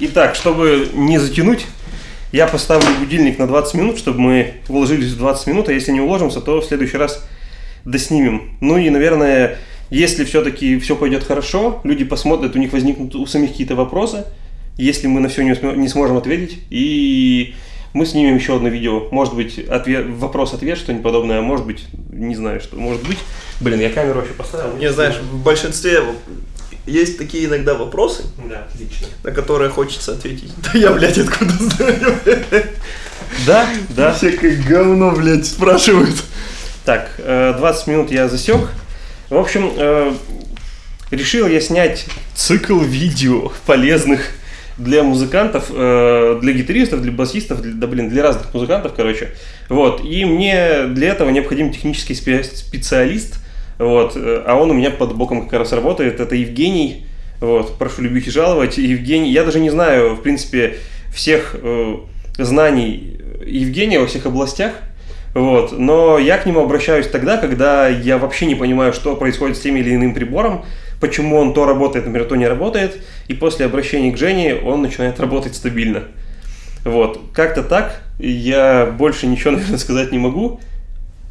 Итак, чтобы не затянуть, я поставлю будильник на 20 минут, чтобы мы уложились в 20 минут, а если не уложимся, то в следующий раз доснимем. Ну и, наверное, если все-таки все пойдет хорошо, люди посмотрят, у них возникнут у самих какие-то вопросы, если мы на все не, сможем ответить, и мы снимем еще одно видео. Может быть, ответ, вопрос-ответ, что-нибудь подобное, а может быть, не знаю, что может быть. Блин, я камеру вообще поставил. Не знаешь, в большинстве есть такие иногда вопросы, Да, отлично. на которые хочется ответить. Да я, блядь, откуда знаю? Да, да. Всякое говно, блядь, спрашивают. Так, э, 20 минут я засек. В общем, э, решил я снять цикл видео полезных для музыкантов, э, для гитаристов, для басистов, для, да блин, для разных музыкантов, короче. Вот, и мне для этого необходим технический спе- специалист, вот, э, а он у меня под боком как раз работает, это Евгений, вот, прошу любить и жаловать. Евгений, я даже не знаю, в принципе, всех э, знаний Евгения во всех областях, вот. Но я к нему обращаюсь тогда, когда я вообще не понимаю, что происходит с тем или иным прибором, почему он то работает, например, то не работает, и после обращения к Жене он начинает работать стабильно. Вот. Как-то так. Я больше ничего, наверное, сказать не могу.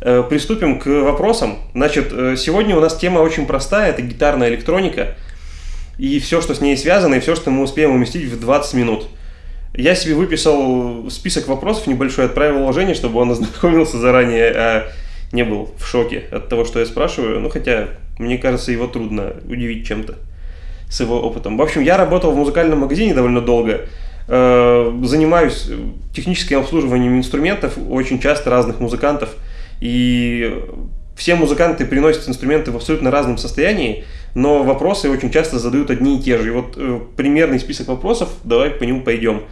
Э, Приступим к вопросам. Значит, э, сегодня у нас тема очень простая, это гитарная электроника, и все, что с ней связано, и все, что мы успеем уместить в 20 минут. Я себе выписал список вопросов небольшой, отправил Жене, чтобы он ознакомился заранее, а не был в шоке от того, что я спрашиваю. Ну, хотя, мне кажется, его трудно удивить чем-то с его опытом. В общем, я работал в музыкальном магазине довольно долго. Э, Занимаюсь техническим обслуживанием инструментов очень часто разных музыкантов. И все музыканты приносят инструменты в абсолютно разном состоянии, но вопросы очень часто задают одни и те же. И вот э, примерный список вопросов, давай по нему пойдем.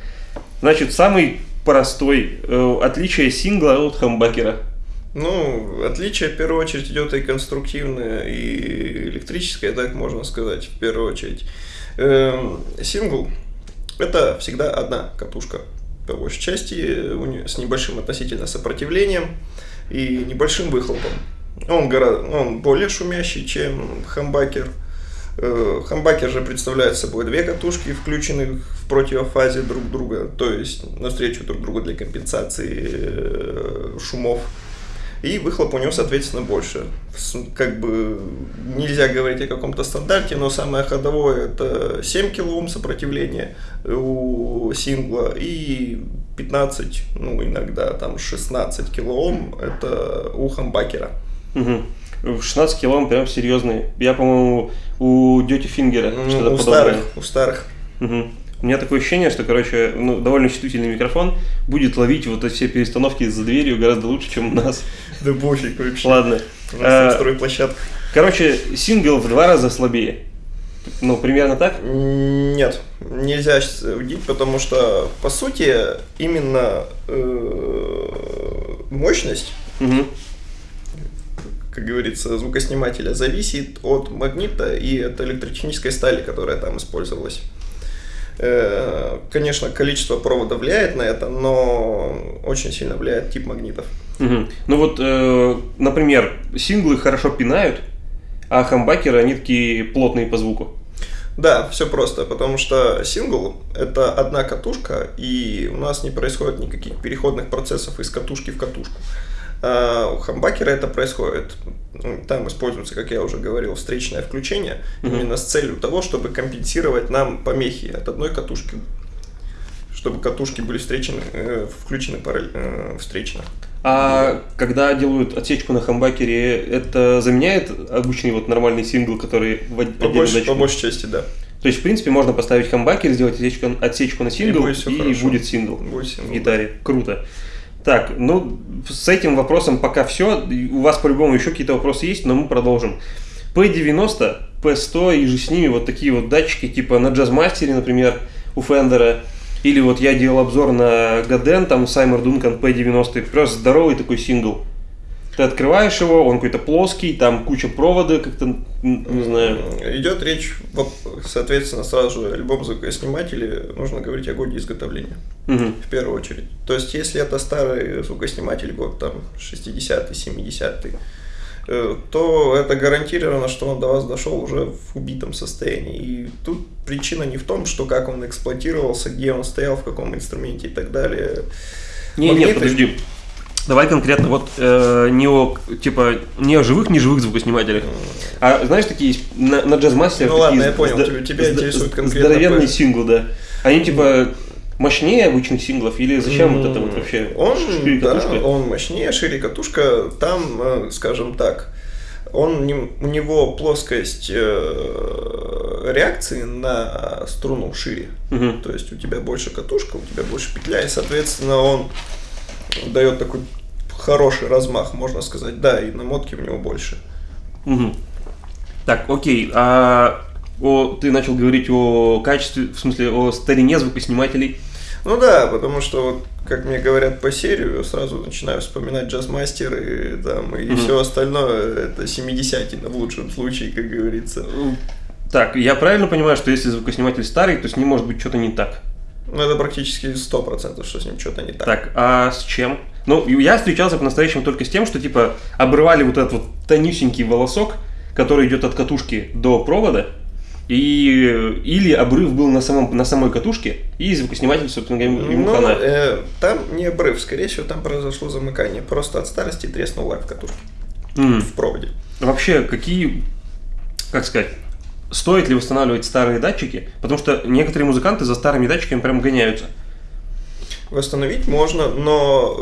Значит, самый простой э, отличие сингла от хамбакера. Ну, отличие в первую очередь идет и конструктивное, и электрическое, так можно сказать, в первую очередь. Эм, сингл – это всегда одна катушка, по большей части, неё- с небольшим относительно сопротивлением и небольшим выхлопом. Он, гора- он более шумящий, чем хамбакер. Э, Хамбакер же представляет собой две катушки, включенных в противофазе друг друга, то есть навстречу друг другу для компенсации э, шумов. И выхлоп у него, соответственно, больше. Как бы нельзя говорить о каком-то стандарте, но самое ходовое это 7 кОм сопротивления у сингла и 15, ну иногда там 16 кОм это у хамбакера. Мгм. В 16 кило он прям серьезный. Я, по-моему, у Дети Фингера Ну, что-то у подобное. старых, у старых. Мгм. У меня такое ощущение, что, короче, ну, довольно чувствительный микрофон будет ловить вот эти все перестановки за дверью гораздо лучше, чем у нас. Да пофиг вообще. Ладно. У нас на Э, стройплощадках. Короче, сингл в два раза слабее. Ну, примерно так? Нет, нельзя судить, потому что, по сути, именно э, мощность, Мгм. как говорится, звукоснимателя зависит от магнита и от электротехнической стали, которая там использовалась. Э, Конечно, количество провода влияет на это, но очень сильно влияет тип магнитов. Мгм. Ну вот, э, например, синглы хорошо пинают, а хамбакеры, они такие плотные по звуку. Да, все просто, потому что сингл это одна катушка, и у нас не происходит никаких переходных процессов из катушки в катушку. А у хамбакера это происходит. Там используется, как я уже говорил, встречное включение, Мгм. именно с целью того, чтобы компенсировать нам помехи от одной катушки, чтобы катушки были встречены, э, включены параллель- э, встречно. А когда делают отсечку на хамбакере, это заменяет обычный вот нормальный сингл, который в По, датчиком? по большей части, да. То есть, в принципе, можно поставить хамбакер, сделать отсечку, отсечку на сингл, будет всё и, хорошо. будет сингл Будет в сингл, гитаре. Круто. Так, ну, с этим вопросом пока все. У вас по-любому еще какие-то вопросы есть, но мы продолжим. P90, P100 и же с ними вот такие вот датчики, типа на джазмастере, например, у Фендера. Или вот я делал обзор на Гаден, там Саймер Дункан P90, просто здоровый такой сингл. Ты открываешь его, он какой-то плоский, там куча провода, как-то, не знаю. Идет речь, соответственно, сразу же о любом звукоснимателе нужно говорить о годе изготовления. Мгм. В первую очередь. То есть, если это старый звукосниматель, год там 60-й, 70-й, э, то это гарантировано, что он до вас дошел уже в убитом состоянии. И тут причина не в том, что как он эксплуатировался, где он стоял, в каком инструменте и так далее. Не, Магниты- нет, подожди. Давай конкретно вот э, не о типа не о живых, не живых звукоснимателях. А знаешь, такие есть на, на джазмастерах Ну ладно, я понял, тебя- тебя интересует конкретно Здоровенный по- сингл, да. Они типа мощнее обычных синглов или зачем вот это вот вообще? Он, шире да, катушка? он мощнее, шире катушка. Там, э, скажем так, он, у него плоскость э, реакции на струну шире. Мгм. То есть у тебя больше катушка, у тебя больше петля, и, соответственно, он дает такой хороший размах, можно сказать. Да, и намотки у него больше. Мгм. Так, окей. А о, ты начал говорить о качестве, в смысле, о старине звукоснимателей. Ну да, потому что, вот, как мне говорят по серию, сразу начинаю вспоминать джазмастер и, там, и Мгм. все остальное, это 70 в лучшем случае, как говорится. Так, я правильно понимаю, что если звукосниматель старый, то с ним может быть что-то не так? Ну, это практически 100%, что с ним что-то не так. Так, а с чем? Ну, я встречался по-настоящему только с тем, что, типа, обрывали вот этот вот тонюсенький волосок, который идет от катушки до провода, и или обрыв был на, самом, на самой катушке, и звукосниматель, собственно говоря, ему Ну, хана. э, там не обрыв, скорее всего, там произошло замыкание. Просто от старости треснул лак в катушке, М. в проводе. Вообще, какие, как сказать, стоит ли восстанавливать старые датчики? Потому что некоторые музыканты за старыми датчиками прям гоняются. Восстановить можно, но,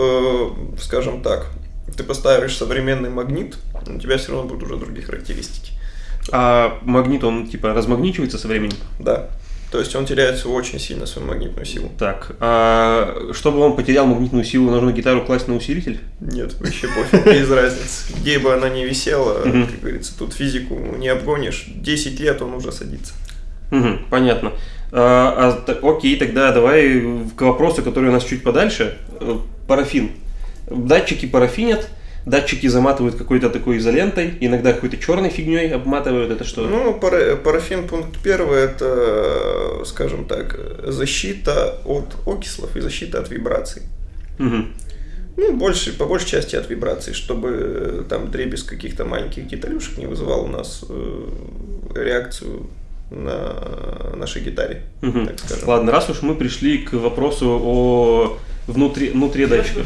э, скажем так, ты поставишь современный магнит, у тебя все равно будут уже другие характеристики. А магнит, он, типа, размагничивается со временем? Да. То есть он теряет очень сильно свою магнитную силу. Так, а чтобы он потерял магнитную силу, нужно гитару класть на усилитель? Нет, вообще пофиг, без разницы. Где бы она ни висела, как говорится, тут физику не обгонишь. 10 лет он уже садится. Понятно. А, а, окей, тогда давай к вопросу, который у нас чуть подальше. Э, Парафин. Датчики парафинят, датчики заматывают какой-то такой изолентой, иногда какой-то черной фигней обматывают. Это что? Ну, пара- парафин пункт первый это, скажем так, защита от окислов и защита от вибраций. Мгм. Ну, больше, по большей части от вибраций, чтобы э, там дребезг каких-то маленьких деталюшек не вызывал у нас э, реакцию на нашей гитаре, Мгм. так скажем. Ладно, раз уж мы пришли к вопросу о внутри, внутри датчиков.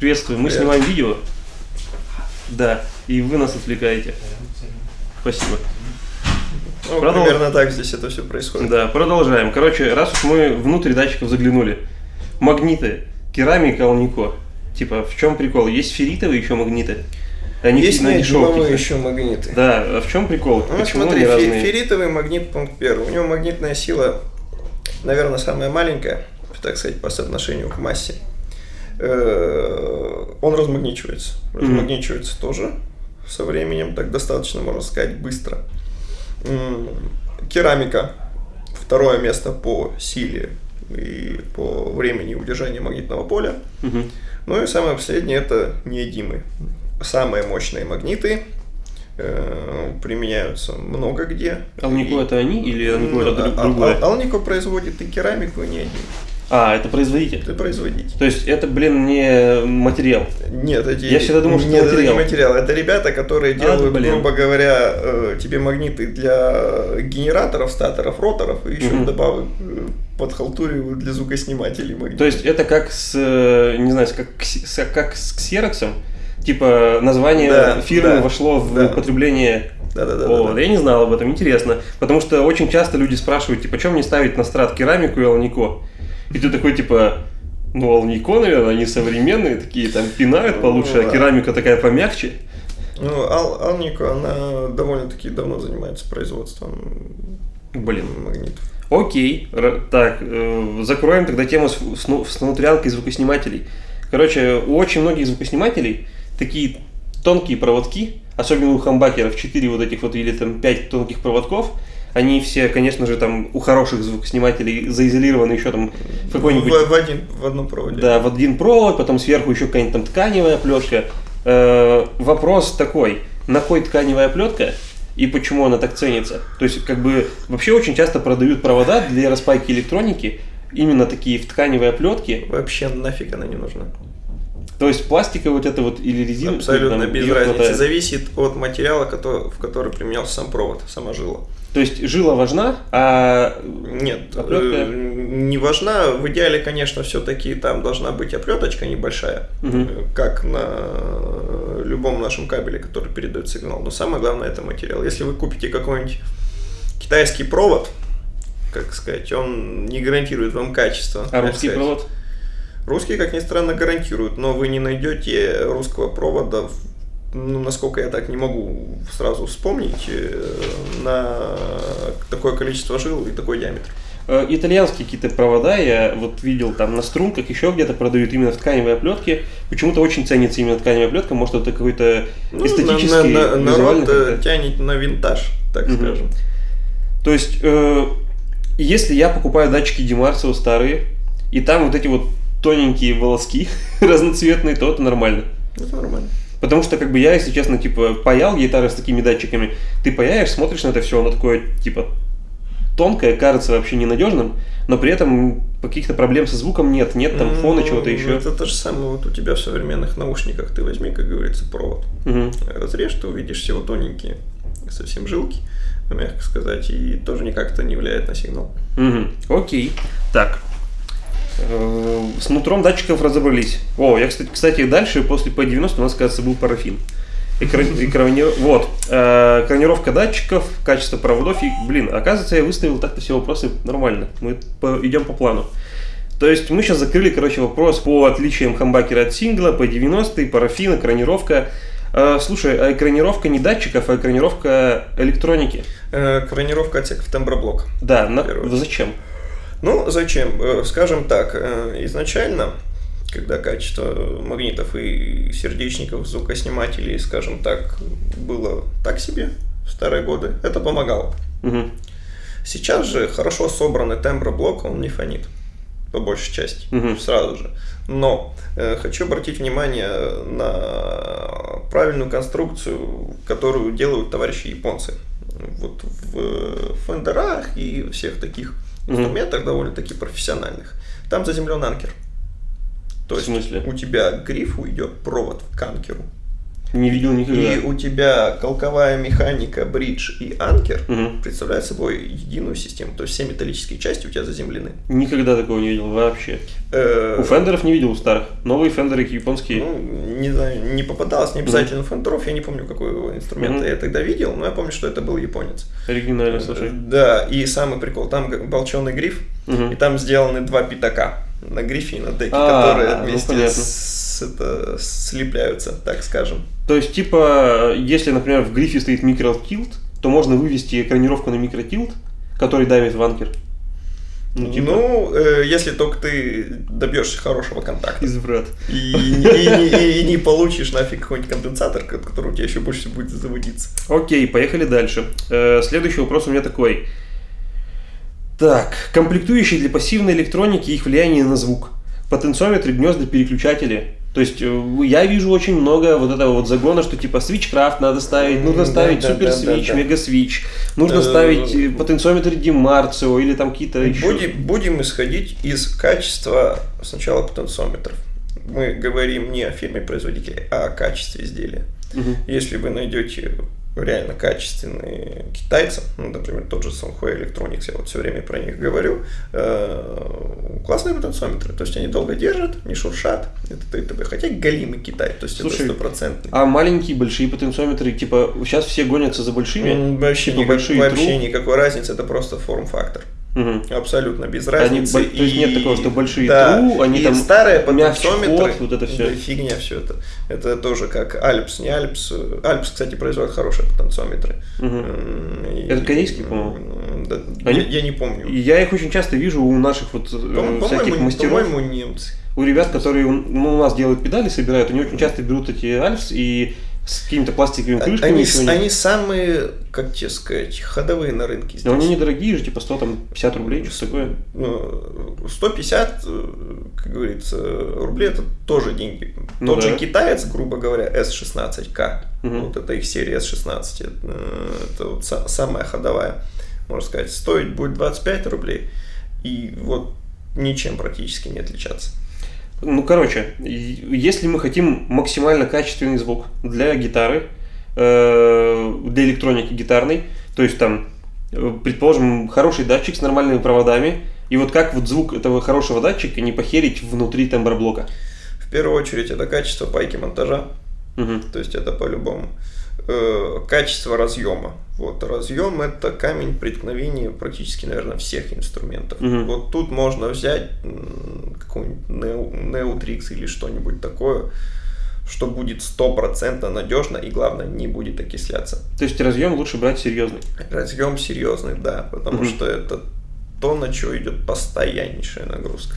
Приветствую, мы Привет. снимаем видео. Да, и вы нас отвлекаете. Спасибо. Ну, Продол- примерно так здесь это все происходит. Да, продолжаем. Короче, раз уж мы внутрь датчиков заглянули. Магниты, керамика, алнико. Типа, в чем прикол? Есть ферритовые еще магниты? Они Есть на дешевке. еще магниты. Да, а в чем прикол? Ну, Почему смотри, фе- разные? ферритовый магнит пункт первый. У него магнитная сила, наверное, самая маленькая, так сказать, по соотношению к массе. Э, Он размагничивается. Размагничивается тоже со временем, так достаточно, можно сказать, быстро. Керамика. Второе место по силе и по времени удержания магнитного поля. Мгм. Ну и самое последнее это неодимы. Самые мощные магниты э, применяются много где. Алнико И- это они или алнико это друг- а- а- другое? Алнико производит и керамику, и неодим. А, это производитель. Это производитель. То есть это, блин, не материал. Нет, эти, Я всегда думал, что нет, это это не материал. материал. Это ребята, которые А, делают, блин. грубо говоря, э, тебе магниты для генераторов, статоров, роторов, и еще Мгм. добавок э, подхалтуривают для звукоснимателей магнитов. То есть это как с, э, не знаю, как, с- как с ксероксом. Типа название Да, фирмы да, вошло в да. употребление Да-да-да. О, я не знал об этом, интересно. Потому что очень часто люди спрашивают, типа, чем мне ставить на страт керамику и алнико? И ты такой, типа, ну, алнико, наверное, они современные, такие там пинают Ну, получше, а да. керамика такая помягче. Ну, Ал- Алнико, она довольно-таки давно занимается производством Блин. магнитов. Окей, так, э, закроем тогда тему с, с, ну- с внутрянкой звукоснимателей. Короче, у очень многих звукоснимателей такие тонкие проводки, особенно у хамбакеров 4 вот этих вот или там 5 тонких проводков, они все, конечно же, там у хороших звукоснимателей заизолированы еще там в какой-нибудь... В, в один, в одном проводе. Да, в один провод, потом сверху еще какая-нибудь там тканевая плетка. Э, вопрос такой, на кой тканевая плетка и почему она так ценится? То есть, как бы, вообще очень часто продают провода для распайки электроники, именно такие в тканевой оплетке. Вообще нафиг она не нужна. То есть пластиковая вот это вот или резина? Абсолютно там, без разницы. хватает? Зависит от материала, который, в который применялся сам провод, сама жила. То есть жила важна, а Нет, Оплетка? э, не важна. В идеале, конечно, все-таки там должна быть оплеточка небольшая, э, как на любом нашем кабеле, который передает сигнал. Но самое главное это материал. Если вы купите какой-нибудь китайский провод, как сказать, он не гарантирует вам качество. а русский сказать. провод? Русские, как ни странно, гарантируют, но вы не найдете русского провода, в- ну, насколько я так не могу сразу вспомнить, э, на такое количество жил и такой диаметр. Э, Итальянские какие-то провода я вот видел там на струнках, еще где-то продают именно в тканевой оплетке. Почему-то очень ценится именно тканевая оплетка, может это какой-то Ну, эстетический, на- на- визуальный народ э, как-то. тянет на винтаж, так Мгм. скажем. То есть, э, если я покупаю датчики Демарсио старые, и там вот эти вот тоненькие волоски разноцветные, то это нормально. Это нормально. Потому что, как бы, я, если честно, типа, паял гитары с такими датчиками, ты паяешь, смотришь на это все, оно такое, типа, тонкое, кажется вообще ненадежным, но при этом каких-то проблем со звуком нет, нет там фона, Ну, чего-то еще. Это то же самое вот у тебя в современных наушниках. Ты возьми, как говорится, провод. Мгм. Разрежь, ты увидишь всего тоненькие, совсем жилки, мягко сказать, и тоже никак это не влияет на сигнал. Мгм. Окей. Так. Э, С нутром датчиков разобрались. О, я, кстати, кстати, дальше, после P90 у нас, кажется, был парафин. Экран- экрани- Вот. Э, Экранировка датчиков, качество проводов. И, блин, оказывается, я выставил так-то все вопросы нормально. Мы по- идем по плану. То есть мы сейчас закрыли, короче, вопрос по отличиям хамбакера от сингла, P90, парафин, экранировка. Э, Слушай, а экранировка не датчиков, а экранировка электроники. Э, Кранировка отсеков темброблока. Да, на- зачем? Ну, зачем? Э, Скажем так, э, изначально, когда качество магнитов и сердечников, звукоснимателей, скажем так, было так себе в старые годы, это помогало. Мгм. Сейчас же хорошо собранный темброблок, он не фонит, по большей части, Мгм. сразу же. Но э, хочу обратить внимание на правильную конструкцию, которую делают товарищи японцы. Вот в фендерах и всех таких. Инструментах довольно-таки профессиональных. Там заземлен анкер. То В есть смысле? у тебя к грифу идет провод к анкеру. Не видел никогда. И у тебя колковая механика, бридж и анкер Мгм. представляют собой единую систему. То есть все металлические части у тебя заземлены. Никогда такого не видел вообще. Э, У фендеров не видел у старых. Новые фендеры японские. Ну, не знаю, не попадалось не обязательно фендеров, я не помню, какой инструмент Мгм. я тогда видел, но я помню, что это был японец. Оригинально, слушай. Да, и самый прикол, там болченый гриф, Мгм. и там сделаны два пятака на грифе и на деке, А, которые ну, вместе понятно. с- это, слепляются, так скажем. То есть, типа, если, например, в грифе стоит микротилт, то можно вывести экранировку на микротилт, который давит в анкер. Ну, типа, Ну, э, если только ты добьешься хорошего контакта. изврат. И, и- и- и не получишь нафиг какой-нибудь конденсатор, ко- который у тебя еще больше будет заводиться. Окей, поехали дальше. Э, следующий вопрос у меня такой. Так, комплектующие для пассивной электроники и их влияние на звук. Потенциометры, гнезда, переключатели. То есть э, я вижу очень много вот этого вот загона, что типа свичкрафт надо ставить, нужно Да, ставить да, супер да, свич, да, да. мега свич, нужно Э, ставить э, потенциометр Демарцио или там какие-то еще. Будем, будем исходить из качества сначала потенциометров. Мы говорим не о фирме-производителе, а о качестве изделия. Мгм. Если вы найдете реально китайцы, китайцев, ну, например, тот же Songhua Electronics, я вот все время про них говорю, э, классные потенциометры, то есть они долго держат, не шуршат, это т.д. хотя галимый Китай, то есть Слушай, это стопроцентный. А маленькие, большие потенциометры, типа, сейчас все гонятся за большими. Вообще, типа никак- большие вообще тру. никакой разницы, это просто форм-фактор. Мгм. Абсолютно без Они разницы. бо- то есть нет такого, что большие да, тру, они и там старые потенциометры, вот это всё. да, фигня все это. Это тоже как Альпс, не Альпс. Альпс, кстати, производит хорошие потенциометры. М, и- Это корейские, по-моему? Да, Они- я, я не помню. И Я их очень часто вижу у наших вот э, По- всяких мастеров. по-моему, немцы. У ребят, которые ну, у нас делают педали, собирают, они очень часто берут эти альфс и с какими-то пластиковыми крышками. Они, чего-нибудь. они самые, как тебе сказать, ходовые на рынке здесь. Но они недорогие же, типа 100, там, 50 рублей, что такое. Ну, 150, э, как говорится, рублей это тоже деньги. Ну Тот да. же китаец, грубо говоря, S16K, Мгм. вот это их серия S16, э, это вот са- самая ходовая, можно сказать, стоить будет 25 рублей, и вот ничем практически не отличаться. Ну, короче, если мы хотим максимально качественный звук для гитары, э, для электроники гитарной, то есть там, э, предположим, хороший датчик с нормальными проводами, и вот как вот звук этого хорошего датчика не похерить внутри темброблока. В первую очередь это качество пайки монтажа, Мгм. то есть это по-любому. Э, Качество разъема. Вот разъем это камень преткновения практически, наверное, всех инструментов. Мгм. Вот тут можно взять Neotrix или что-нибудь такое, что будет стопроцентно надежно и главное не будет окисляться. То есть разъем лучше брать серьезный. Разъем серьезный, да, потому Мгм. что это то, на что идет постояннейшая нагрузка.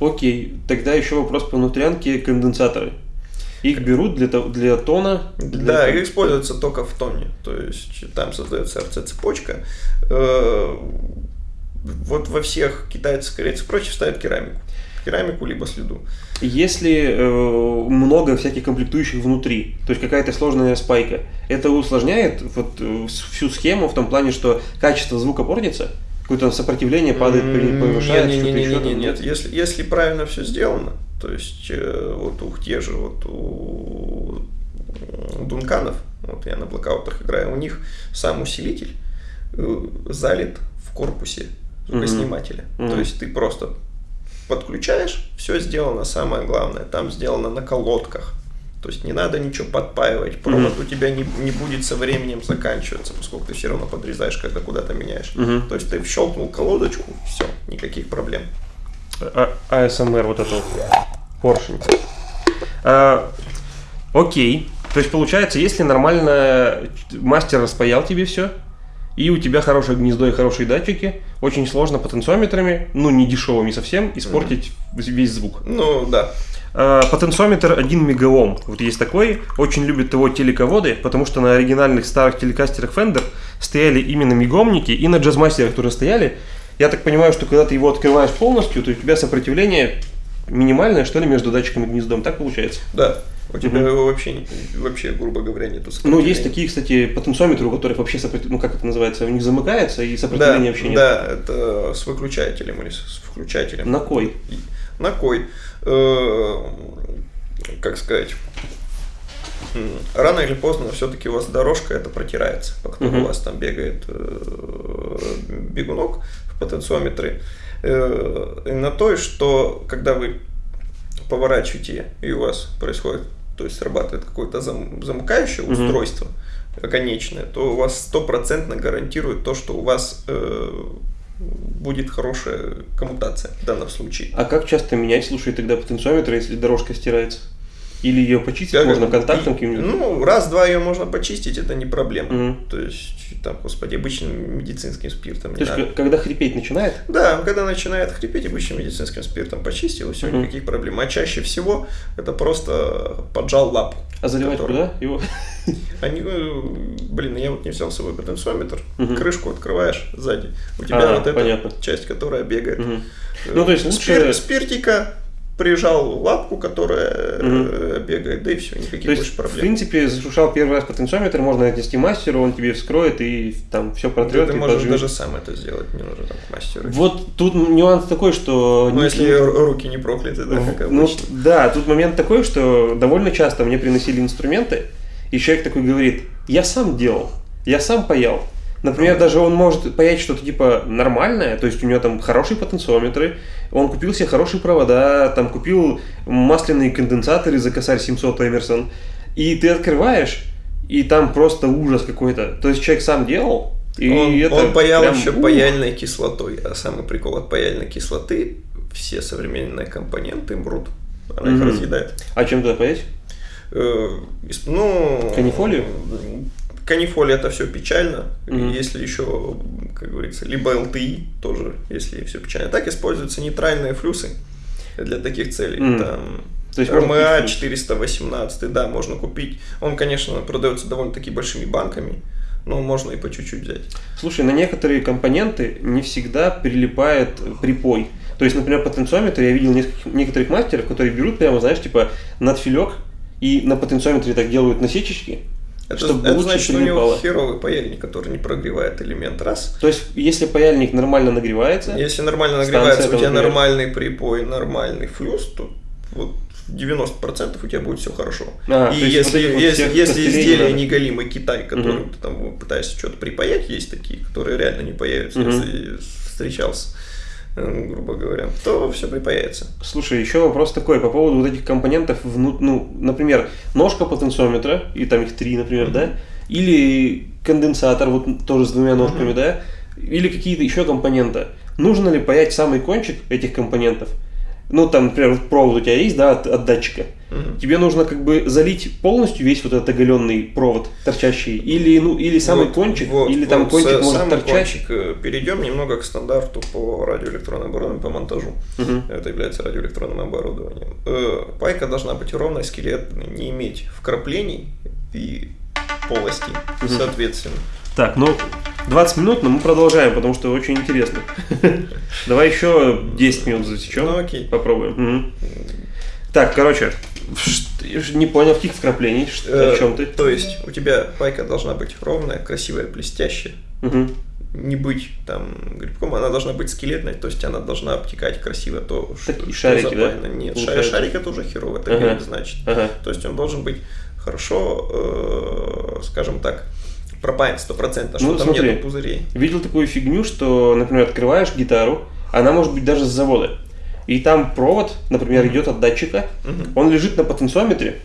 Окей, тогда еще вопрос по внутрянке конденсаторы. Их берут для, для тона. для Да, того- и используется только в тоне. То есть там создается RC-цепочка. Э, Вот во всех китайцах, корейцах, прочих ставят керамику. Керамику либо следу. Если э, много всяких комплектующих внутри, то есть какая-то сложная спайка, это усложняет вот э, всю схему в том плане, что качество звука портится, какое-то сопротивление падает, повышается, что-то еще не, не, там. нет. Если, если правильно все сделано, то есть э, вот у те же вот у м, Дунканов, вот я на блокаутах играю, у них сам усилитель э, залит в корпусе звукоснимателя. Мгм. То есть ты просто подключаешь, все сделано, самое главное, там сделано на колодках. То есть не надо ничего подпаивать, провод у тебя не, не будет со временем заканчиваться, поскольку ты все равно подрезаешь, когда куда-то меняешь. Мгм. То есть ты щелкнул колодочку, все, никаких проблем. А- АСМР вот это вот. Поршень. А, окей. То есть получается, если нормально мастер распаял тебе все, и у тебя хорошее гнездо и хорошие датчики, очень сложно потенциометрами, ну не дешевыми совсем, испортить весь звук. Ну да. А, Потенциометр 1 мегаом. Вот есть такой. Очень любят его телеководы, потому что на оригинальных старых телекастерах Fender стояли именно мегомники, и на джазмастерах тоже стояли. Я так понимаю, что когда ты его открываешь полностью, то у тебя сопротивление минимальное, что ли, между датчиком и гнездом. Так получается? Да. У тебя его вообще, вообще, грубо говоря, нету Ну, сопротивления. есть такие, кстати, потенциометры, у которых вообще сопротив... ну, как это называется, у них замыкается, и Да, сопротивления вообще нет. да, это с выключателем или с включателем. На кой? На кой? Э, Как сказать? Рано или поздно все-таки у вас дорожка это протирается, по которой Мгм. у вас там бегает э, бегунок в потенциометре. Э, на то, что когда вы поворачиваете и у вас происходит, то есть срабатывает какое-то зам- замыкающее Мгм. устройство конечное, то у вас стопроцентно гарантирует то, что у вас э, будет хорошая коммутация в данном случае. А как часто менять, слушай, тогда потенциометр, если дорожка стирается? Или ее почистить Как можно это? контактом каким-нибудь? Ну, раз-два ее можно почистить, это не проблема. Мгм. То есть, там, господи, обычным медицинским спиртом То есть, надо. когда хрипеть начинает, Да, когда начинает хрипеть, обычным медицинским спиртом почистил, и все, Мгм. никаких проблем. А чаще всего это просто поджал лапку. а заливать который- куда его? Они, э, блин, я вот не взял с собой потенциометр. Мгм. Крышку открываешь сзади. У тебя А, вот эта понятно. часть, которая бегает. Э, Ну, то есть спир- лучше- спиртика прижал лапку, которая Мгм. бегает, да и все, никаких То есть, больше в проблем. принципе, зашуршал первый раз потенциометр, можно отнести мастеру, он тебе вскроет и там все Да протрет ты и можешь подживет. даже сам это сделать, не нужно там к мастеру. Вот тут нюанс такой, что... Ну, если руки не прокляты, да, как Ну, да, тут момент такой, что довольно часто мне приносили инструменты, и человек такой говорит, я сам делал, я сам паял. Например, даже он может паять что-то типа нормальное, то есть у него там хорошие потенциометры, он купил себе хорошие провода, там купил масляные конденсаторы за косарь 700 Эмерсон, и ты открываешь, и там просто ужас какой-то. То есть человек сам делал, и он, это он паял прям, еще ух. паяльной кислотой, а самый прикол от паяльной кислоты, все современные компоненты мрут. Она их Мгм. разъедает. А чем туда паять? Э, Ну, Канифолию? Канифолия это все печально. Мгм. Если еще, как говорится, либо ЛТИ тоже, если все печально. Так используются нейтральные флюсы для таких целей. Мгм. Там То есть РМА купить флюс. 418, да, можно купить. Он, конечно, продается довольно-таки большими банками, но можно и по чуть-чуть взять. Слушай, на некоторые компоненты не всегда прилипает припой. То есть, например, потенциометр, я видел некоторых мастеров, которые берут прямо, знаешь, типа надфилек и на потенциометре так делают насечечки, Это, чтобы это значит, что у него херовый паяльник, который не прогревает элемент. Раз. То есть, если паяльник нагревается, Если нормально нагревается, у тебя греет. нормальный припой, нормальный флюс, то вот 90% у тебя будет все хорошо. А, и если, вот этих вот если, если изделие неголимый Китай, которым Мгм. ты там пытаешься что-то припаять, есть такие, которые реально не появятся, Мгм. если встречался, грубо говоря, то все припаяется. Слушай, еще вопрос такой по поводу вот этих компонентов, вну- ну, например, ножка потенциометра, и там их три, например, Мгм. да, или конденсатор, вот тоже с двумя ножками, Мгм. да, или какие-то еще компоненты. Нужно ли паять самый кончик этих компонентов? Ну, там, например, вот провод у тебя есть, да, от, от датчика. Мгм. Тебе нужно как бы залить полностью весь вот этот оголенный провод торчащий, или, ну, или самый Вот, кончик, вот, или там вот, кончик са- может самый торчать. кончик. Э, Перейдем немного к стандарту по радиоэлектронной оборудованию, по монтажу. Мгм. Это является радиоэлектронным оборудованием. Э, Пайка должна быть ровной, скелетной, не иметь вкраплений и полостей, Мгм. соответственно. Так, ну, 20 минут, но мы продолжаем, потому что очень интересно. Давай еще 10 минут засечем. Ну, окей. Попробуем. Мгм. Так, короче, не понял, каких вкраплений, Э, о чем ты? То есть у тебя пайка должна быть ровная, красивая, блестящая. Мгм. Не быть там грибком, она должна быть скелетной, то есть она должна обтекать красиво то, что, Такие что шарики, да, запаяно. Нет, ша- получается? шарик это уже херово, это Ага. значит. Ага. То есть он должен быть хорошо, э, скажем так, пропаян 100%, что Ну, там смотри. нету пузырей. Видел такую фигню, что, например, открываешь гитару, она может быть даже с завода. И там провод, например, идет от датчика, Мгм. он лежит на потенциометре,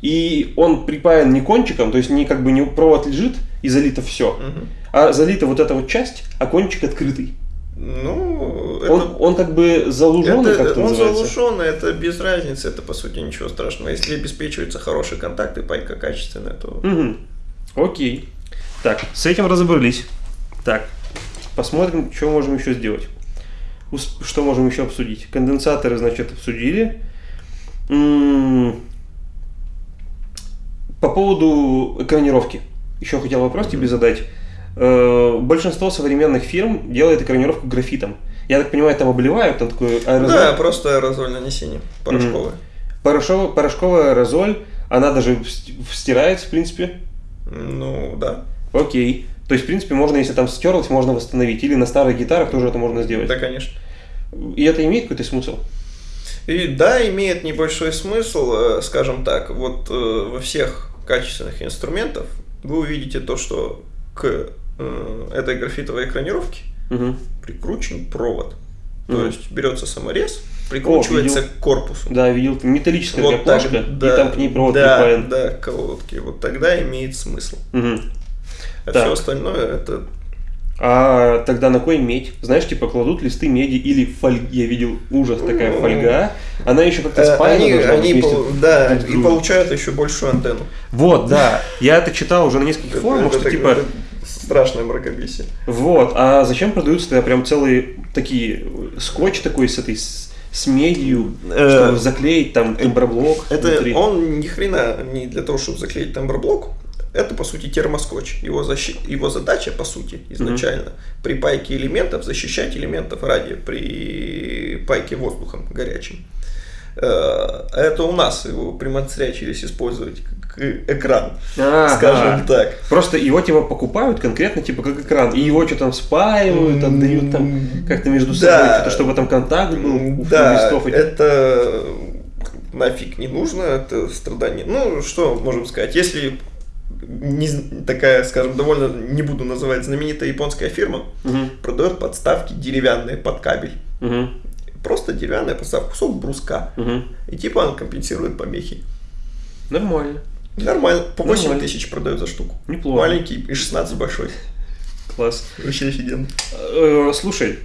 и он припаян не кончиком, то есть не как бы не провод лежит и залито все, Мгм. а залита вот эта вот часть, а кончик открытый. Ну, это, Он, он как бы залуженный, это- как это он называется. залушенный, это без разницы, это по сути ничего страшного. Если обеспечиваются хорошие контакты, пайка качественная, то Мгм. Окей. Так, с этим разобрались. Так, посмотрим, что можем еще сделать. Что можем еще обсудить? Конденсаторы, значит, обсудили. М, По поводу экранировки. Еще хотел вопрос тебе задать. Э, Большинство современных фирм делает экранировку графитом. Я так понимаю, там обливают, там такой аэрозоль. да, просто аэрозоль нанесение порошковое. Порошковая, порошковая аэрозоль, она даже стирается, в принципе. Ну, да. Окей. То есть, в принципе, можно, если там стерлось, можно восстановить. Или на старых гитарах тоже это можно сделать. Да, конечно. И это имеет какой-то смысл? И да, имеет небольшой смысл, э, скажем так, вот э, во всех качественных инструментах вы увидите то, что к э, этой графитовой экранировке Мгм. прикручен провод. То Мгм. есть берется саморез, прикручивается видел. к корпусу. Да, видел. Металлическая Вот так, плашка, да, и там к ней провод да, припаян. да, колодки. Вот тогда имеет смысл. Мгм. А Так. все остальное это А тогда на кой медь? Знаешь, типа кладут листы меди или фольги. Я видел ужас, такая Ну, фольга. Она еще как-то э, спаяна они, должна они пол- да, друг и получают еще большую антенну. Вот, да. Я это читал уже на нескольких форумах, что типа... это страшное мракобесие. Вот, а зачем продаются тогда прям целые такие скотч такой с этой с, с медью, Э, чтобы заклеить там темброблок Это внутри? он ни хрена не для того, чтобы заклеить тамберблок. Это, по сути, термоскотч. Его, защи- его задача, по сути, изначально, при пайке элементов защищать элементов радио при пайке воздухом горячим. Э, Это у нас его примацрячились использовать как экран, Ага. скажем так. Просто его типа покупают конкретно типа как экран, и его что-то там спаивают, отдают там как-то между собой, Да. что-то, чтобы там контакт был у Да, это нафиг не нужно, это страдание. Ну, что можем сказать, если не такая, скажем, довольно, не буду называть, знаменитая японская фирма, Мгм, продает подставки деревянные под кабель. мгм, Просто деревянная подставка, кусок бруска. мгм. И типа он компенсирует помехи. Нормально, Нормально. По 8 Нормально. тысяч продают за штуку. неплохо, Маленький и 16 большой. класс. Вообще офигенно. Э, Слушай,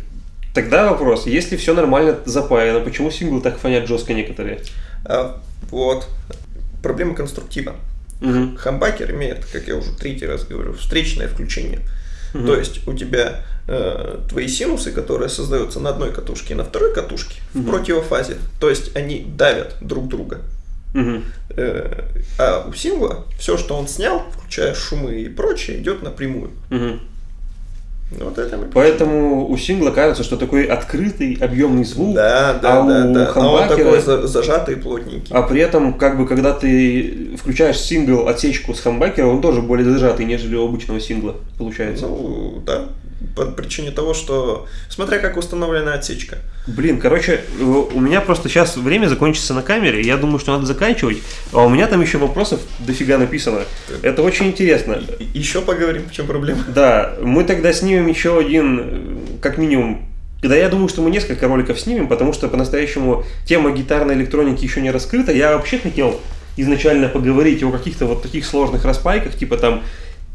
тогда вопрос, если все нормально запаяно, почему синглы так фонят жестко некоторые? А, вот. Проблема конструктива. Мгм, Хамбакер имеет, как я уже третий раз говорю, встречное включение. мгм. То есть у тебя э, твои синусы, которые создаются на одной катушке и на второй катушке, в Мгм. противофазе. То есть они давят друг друга. Мгм. Э, а у сингла все, что он снял, включая шумы и прочее, идет напрямую. Мгм. Вот это Поэтому у сингла кажется, что такой открытый, объемный звук, Да, да, а да, у да. А он такой за- зажатый и плотненький. а при этом, как бы, когда ты включаешь сингл отсечку с хамбакера, он тоже более зажатый, нежели у обычного сингла, получается. Ну, да. По причине того, что смотря как установлена отсечка. Блин, короче, у меня просто сейчас время закончится на камере, я думаю, что надо заканчивать, а у меня там еще вопросов дофига написано. Это очень интересно. Еще поговорим, в чем проблема. Да, мы тогда снимем еще один, э, как минимум, да, я думаю, что мы несколько роликов снимем, потому что по-настоящему тема гитарной электроники еще не раскрыта. Я вообще хотел изначально поговорить о каких-то вот таких сложных распайках, типа там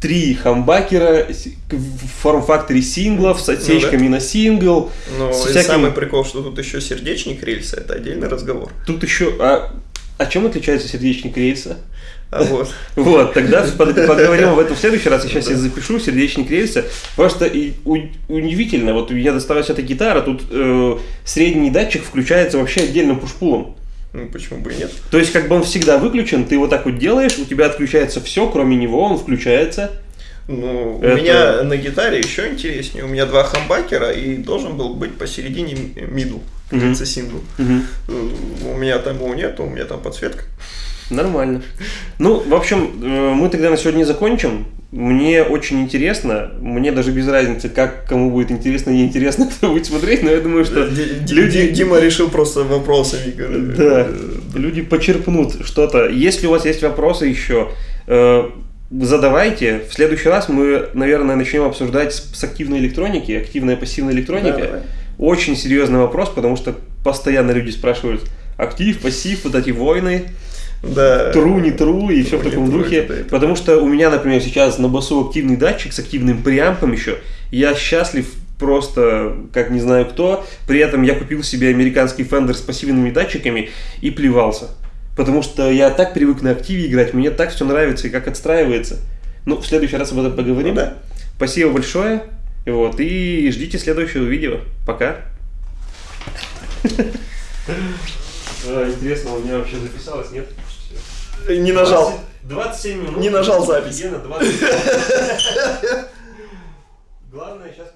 три хамбакера в форм-факторе синглов с отсечками ну, да. на сингл. Ну, и всяким... самый прикол, что тут еще сердечник рельса, это отдельный разговор. Тут еще... А, а чем отличается сердечник рельса? А вот. Вот, тогда поговорим об этом в следующий раз. Я сейчас я запишу сердечник рельса. Просто и, у, удивительно, вот я доставаю эта гитара, тут э, средний датчик включается вообще отдельным пушпулом. Ну, почему бы и нет? То есть, как бы он всегда выключен, ты вот так вот делаешь, у тебя отключается все, кроме него, он включается. Ну, Это... у меня на гитаре еще интереснее. У меня два хамбакера, и должен был быть посередине мидл, как uh-huh. сингл. Uh-huh. У меня там его нет, у меня там подсветка. Нормально. Ну, в общем, э, мы тогда на сегодня закончим. Мне очень интересно, мне даже без разницы, как кому будет интересно, неинтересно, кто будет смотреть, но я думаю, что Д- люди... Дима решил просто вопросами. Да, люди почерпнут что-то. Если у вас есть вопросы еще, э, задавайте. В следующий раз мы, наверное, начнем обсуждать с активной электроники, активная пассивная электроника. Да, Очень серьезный вопрос, потому что постоянно люди спрашивают, актив, пассив, вот эти войны да. тру, не тру и все в таком духе. Это, это. Потому что у меня, например, сейчас на басу активный датчик с активным преампом еще. Я счастлив просто, как не знаю кто. При этом я купил себе американский Fender с пассивными датчиками и плевался. Потому что я так привык на активе играть, мне так все нравится и как отстраивается. Ну, в следующий раз об этом поговорим. Ну, да. Спасибо большое. Вот, и ждите следующего видео. Пока. А, интересно, у меня вообще записалось, нет? Не нажал. 27 минут. Не нажал запись. Главное сейчас